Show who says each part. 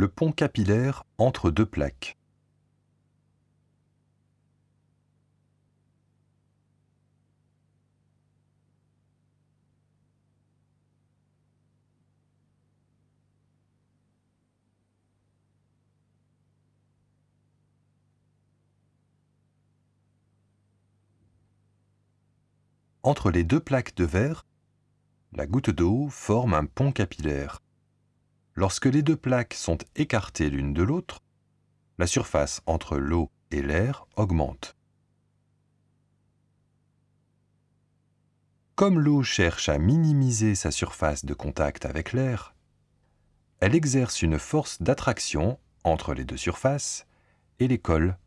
Speaker 1: Le pont capillaire entre deux plaques. Entre les deux plaques de verre, la goutte d'eau forme un pont capillaire. Lorsque les deux plaques sont écartées l'une de l'autre, la surface entre l'eau et l'air augmente. Comme l'eau cherche à minimiser sa surface de contact avec l'air, elle exerce une force d'attraction entre les deux surfaces et les colle.